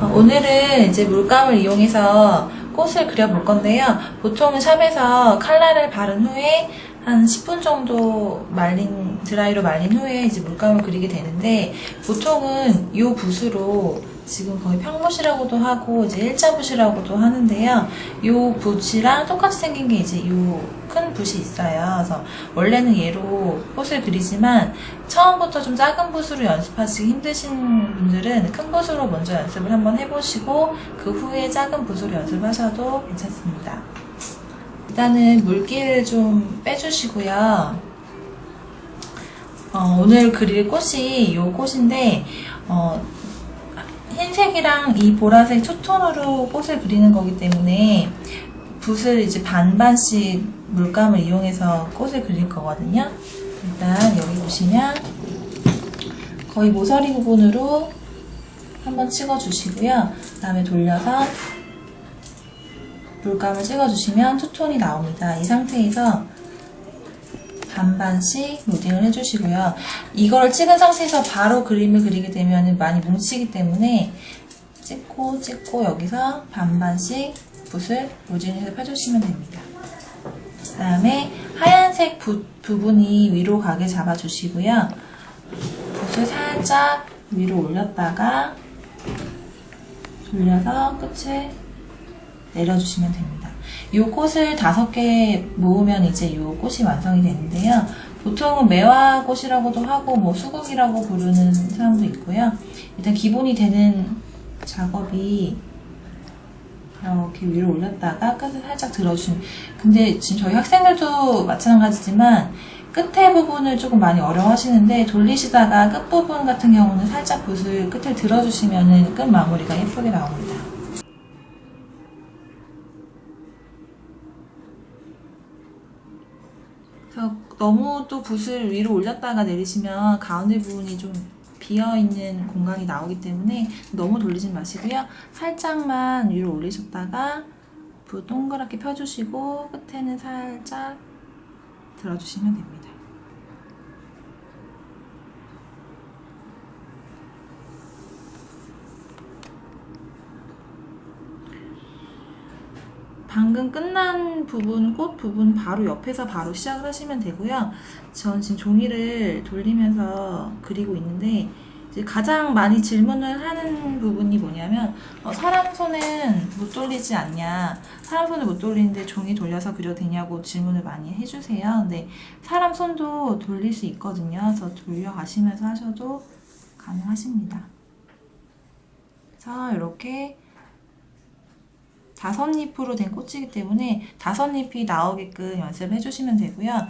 어, 오늘은 이제 물감을 이용해서 꽃을 그려볼 건데요. 보통은 샵에서 칼라를 바른 후에 한 10분 정도 말린 드라이로 말린 후에 이제 물감을 그리게 되는데 보통은 이 붓으로 지금 거의 평붓이라고도 하고 이제 일자붓이라고도 하는데요. 이 붓이랑 똑같이 생긴 게 이제 이 큰 붓이 있어요. 그래서 원래는 얘로 꽃을 그리지만 처음부터 좀 작은 붓으로 연습하시기 힘드신 분들은 큰 붓으로 먼저 연습을 한번 해보시고 그 후에 작은 붓으로 연습하셔도 괜찮습니다. 일단은 물기를 좀 빼주시고요. 어, 오늘 그릴 꽃이 이 꽃인데 어, 흰색이랑 이 보라색 투톤으로 꽃을 그리는 거기 때문에 붓을 이제 반반씩 물감을 이용해서 꽃을 그릴 거거든요. 일단 여기 보시면 거의 모서리 부분으로 한번 찍어주시고요. 그 다음에 돌려서 물감을 찍어주시면 투톤이 나옵니다. 이 상태에서 반반씩 로딩을 해주시고요. 이걸 찍은 상태에서 바로 그림을 그리게 되면 많이 뭉치기 때문에 찍고 찍고 여기서 반반씩 붓을 로딩해서 펴주시면 됩니다. 그 다음에 하얀색 붓 부분이 위로 가게 잡아주시고요. 붓을 살짝 위로 올렸다가 돌려서 끝을 내려주시면 됩니다. 이 꽃을 다섯 개 모으면 이제 이 꽃이 완성이 되는데요. 보통은 매화꽃이라고도 하고 뭐 수국이라고 부르는 사람도 있고요. 일단 기본이 되는 작업이 이렇게 위로 올렸다가 끝을 살짝 들어주시면 근데 지금 저희 학생들도 마찬가지지만 끝에 부분을 조금 많이 어려워하시는데 돌리시다가 끝부분 같은 경우는 살짝 붓을 끝에 들어주시면 끝 마무리가 예쁘게 나옵니다. 너무 또 붓을 위로 올렸다가 내리시면 가운데 부분이 좀 비어있는 공간이 나오기 때문에 너무 돌리지 마시고요. 살짝만 위로 올리셨다가 붓 동그랗게 펴주시고 끝에는 살짝 들어주시면 됩니다. 방금 끝난 부분, 꽃 부분 바로 옆에서 바로 시작을 하시면 되고요. 전 지금 종이를 돌리면서 그리고 있는데 가장 많이 질문을 하는 부분이 뭐냐면 어, 사람 손은 못 돌리지 않냐 사람 손을 못 돌리는데 종이 돌려서 그려도 되냐고 질문을 많이 해주세요. 근데 사람 손도 돌릴 수 있거든요. 그래서 돌려가시면서 하셔도 가능하십니다. 그래서 이렇게 다섯 잎으로 된 꽃이기 때문에 다섯 잎이 나오게끔 연습해 주시면 되고요.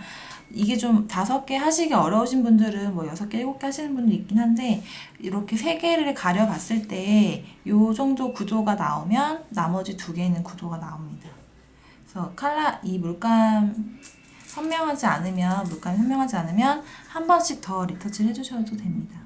이게 좀 다섯 개 하시기 어려우신 분들은 뭐 여섯 개, 일곱 개 하시는 분도 있긴 한데 이렇게 세 개를 가려 봤을 때 이 정도 구도가 나오면 나머지 두 개는 구도가 나옵니다. 그래서 칼라 이 물감 선명하지 않으면 물감이 선명하지 않으면 한 번씩 더 리터치를 해주셔도 됩니다.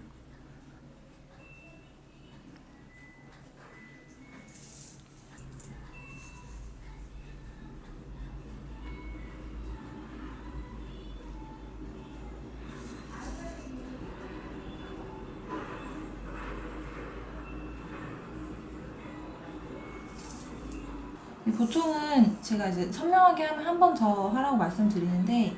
보통은 제가 이제 선명하게 하면 한 번 더 하라고 말씀드리는데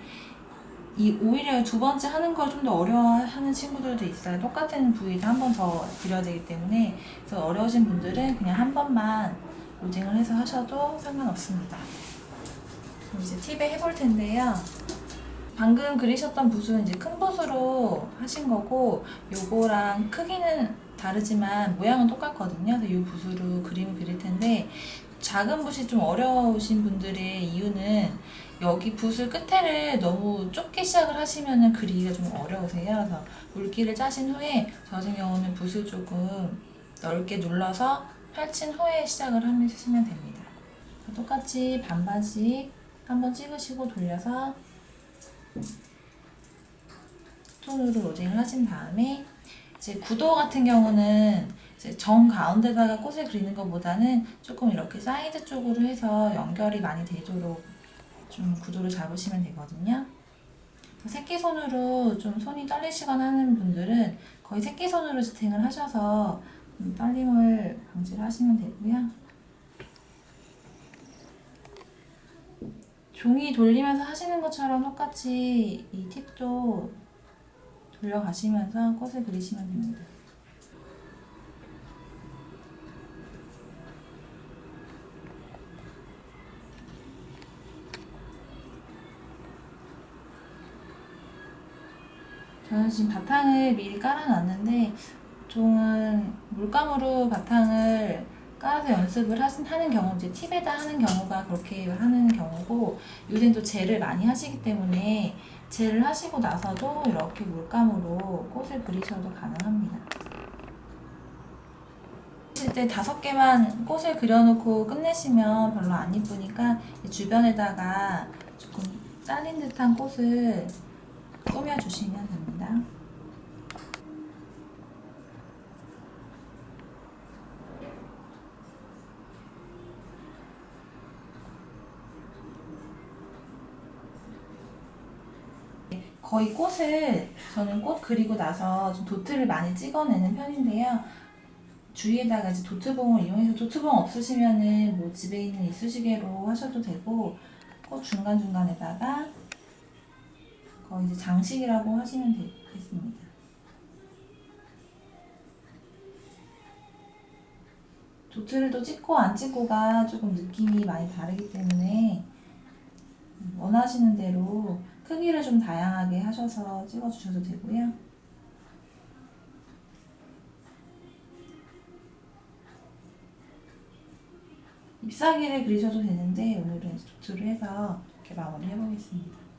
이 오히려 두 번째 하는 걸 좀 더 어려워하는 친구들도 있어요. 똑같은 부위를 한 번 더 그려야 되기 때문에 그래서 어려우신 분들은 그냥 한 번만 로딩을 해서 하셔도 상관없습니다. 이제 팁에 해볼 텐데요. 방금 그리셨던 붓은 이제 큰 붓으로 하신 거고 요거랑 크기는 다르지만 모양은 똑같거든요. 그래서 이 붓으로 그림을 그릴 텐데 작은 붓이 좀 어려우신 분들의 이유는 여기 붓을 끝에를 너무 좁게 시작을 하시면 그리기가 좀 어려우세요. 그래서 물기를 짜신 후에 저 같은 경우는 붓을 조금 넓게 눌러서 펼친 후에 시작을 하시면 됩니다. 똑같이 반반씩 한번 찍으시고 돌려서 톤으로 로딩을 하신 다음에 이제 구도 같은 경우는 이제 정 가운데다가 꽃을 그리는 것보다는 조금 이렇게 사이드 쪽으로 해서 연결이 많이 되도록 좀 구도를 잡으시면 되거든요. 새끼손으로 좀 손이 떨리시거나 하는 분들은 거의 새끼손으로 지탱을 하셔서 좀 떨림을 방지를 하시면 되고요. 종이 돌리면서 하시는 것처럼 똑같이 이 팁도 돌려가시면서 꽃을 그리시면 됩니다. 저는 지금 바탕을 미리 깔아놨는데 보통은 물감으로 바탕을 깔아서 연습을 하는 경우 이제 팁에다 하는 경우가 그렇게 하는 경우고 요새는 또 젤을 많이 하시기 때문에 젤을 하시고 나서도 이렇게 물감으로 꽃을 그리셔도 가능합니다. 하실 때 다섯 개만 꽃을 그려놓고 끝내시면 별로 안 이쁘니까 이 주변에다가 조금 잘린 듯한 꽃을 꾸며주시면 됩니다. 거의 꽃을 저는 꽃 그리고 나서 좀 도트를 많이 찍어내는 편인데요. 주위에다가 이제 도트봉을 이용해서 도트봉 없으시면은 뭐 집에 있는 이쑤시개로 하셔도 되고 꽃 중간 중간에다가 거의 이제 장식이라고 하시면 되겠습니다. 도트를 또 찍고 안 찍고가 조금 느낌이 많이 다르기 때문에 원하시는 대로 크기를 좀 다양하게 하셔서 찍어주셔도 되고요. 잎사귀를 그리셔도 되는데 오늘은 도트를 해서 이렇게 마무리 해보겠습니다.